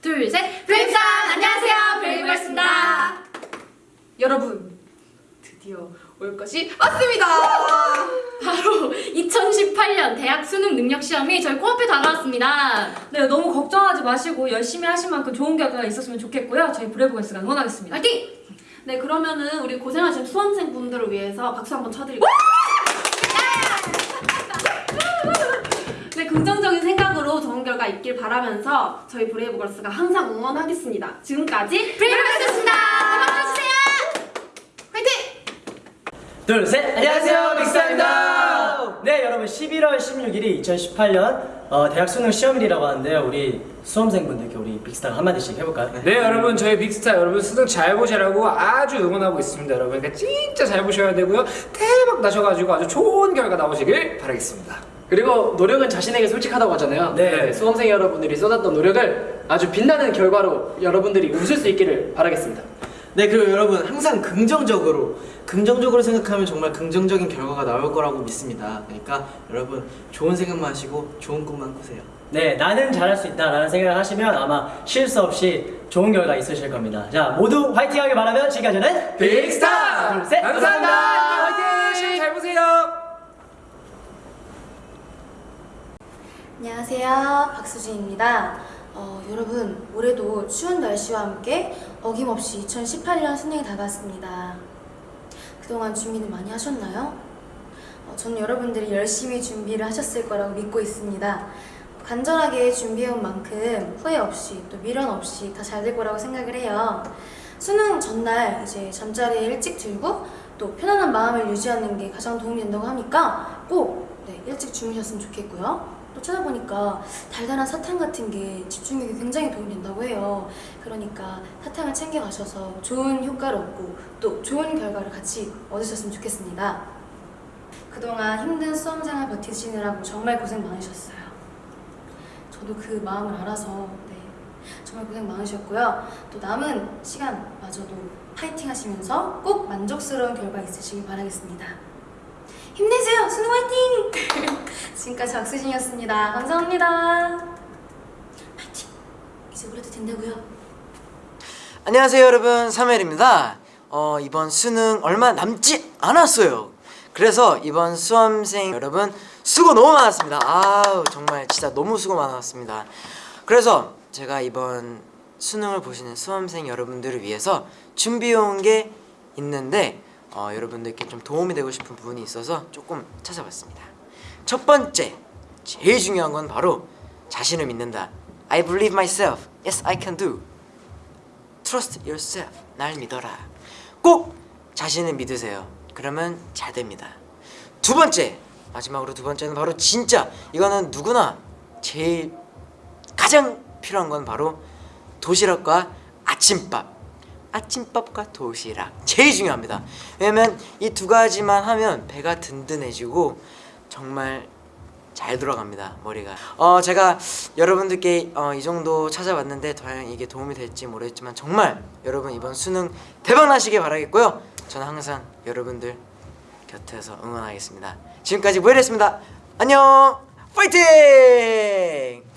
둘, 셋! 브레이브 사운드! 안녕하세요! 브레이브걸스입니다! 여러분, 드디어 올 것이 왔습니다! 바로 2018년 대학 수능 능력 시험이 저희 코앞에 다가왔습니다. 네, 너무 걱정하지 마시고 열심히 하신 만큼 좋은 결과가 있었으면 좋겠고요. 저희 브레이브걸스가 응원하겠습니다. 화이팅! 네 그러면은 우리 고생하신 수험생 분들을 위해서 박수 한번 쳐드릴게요. 네 긍정적인 결과 있길 바라면서 저희 브레이브걸스가 항상 응원하겠습니다. 지금까지 브레이브걸스였습니다! 고맙주세요 화이팅! 둘, 셋! 안녕하세요, 빅스타입니다! 네, 여러분, 11월 16일이 2018년 어, 대학 수능 시험일이라고 하는데요. 우리 수험생분들께 우리 빅스타가 한마디씩 해볼까요? 네 여러분 저희 빅스타 여러분 수능 잘 보시라고 아주 응원하고 있습니다 여러분 그러니까 진짜 잘 보셔야 되고요 대박 나셔가지고 아주 좋은 결과 나오시길 바라겠습니다 그리고 노력은 자신에게 솔직하다고 하잖아요. 네. 수험생 여러분들이 쏟았던 노력을 아주 빛나는 결과로 여러분들이 웃을 수 있기를 바라겠습니다. 네 그리고 여러분 항상 긍정적으로 긍정적으로 생각하면 정말 긍정적인 결과가 나올 거라고 믿습니다 그러니까 여러분 좋은 생각만 하시고 좋은 꿈만 꾸세요 네, 나는 잘할 수 있다 라는 생각을 하시면 아마 실수 없이 좋은 결과 있으실 겁니다. 자, 모두 화이팅 하길 바라면 지금까지는 빅스타 둘, 셋! 감사합니다 화이팅 시험 잘 보세요 안녕하세요. 박수진입니다. 어, 여러분, 올해도 추운 날씨와 함께 어김없이 2018년 수능이 다가왔습니다. 그동안 준비는 많이 하셨나요? 어, 저는 여러분들이 열심히 준비를 하셨을 거라고 믿고 있습니다. 간절하게 준비해온 만큼 후회 없이 또 미련 없이 다 잘 될 거라고 생각을 해요. 수능 전날 이제 잠자리에 일찍 들고 또 편안한 마음을 유지하는 게 가장 도움이 된다고 하니까 꼭 네, 일찍 주무셨으면 좋겠고요. 또 찾아보니까 달달한 사탕 같은 게 집중력에 굉장히 도움이 된다고 해요. 그러니까 사탕을 챙겨 가셔서 좋은 효과를 얻고 또 좋은 결과를 같이 얻으셨으면 좋겠습니다. 그동안 힘든 수험생활 버티시느라고 정말 고생 많으셨어요. 저도 그 마음을 알아서 네, 정말 고생 많으셨고요. 또 남은 시간마저도 파이팅 하시면서 꼭 만족스러운 결과 있으시길 바라겠습니다. 힘내세요! 수능 화이팅! 지금까지 박수진이었습니다. 감사합니다. 파이팅! 이제 그래도 된다고요? 안녕하세요 여러분 사멜입니다 어, 이번 수능 얼마 남지 않았어요 그래서 이번 수험생 여러분 수고 너무 많았습니다 아우 정말 진짜 너무 수고 많았습니다 그래서 제가 이번 수능을 보시는 수험생 여러분들을 위해서 준비해온 게 있는데 어, 여러분들께 좀 도움이 되고 싶은 부분이 있어서 조금 찾아봤습니다 첫 번째 제일 중요한 건 바로 자신을 믿는다 I believe myself Yes I can do Trust yourself. 날 믿어라. 꼭 자신을 믿으세요. 그러면 잘 됩니다. 두 번째, 마지막으로 두 번째는 바로 진짜 이거는 누구나 제일 가장 필요한 건 바로 도시락과 아침밥. 아침밥과 도시락. 제일 중요합니다. 왜냐면 이 두 가지만 하면 배가 든든해지고 정말 잘 돌아갑니다 머리가. 어 제가 여러분들께 어, 이 정도 찾아봤는데 과연 이게 도움이 될지 모르겠지만 정말 여러분 이번 수능 대박 나시길 바라겠고요. 저는 항상 여러분들 곁에서 응원하겠습니다. 지금까지 모이랬습니다. 안녕! 파이팅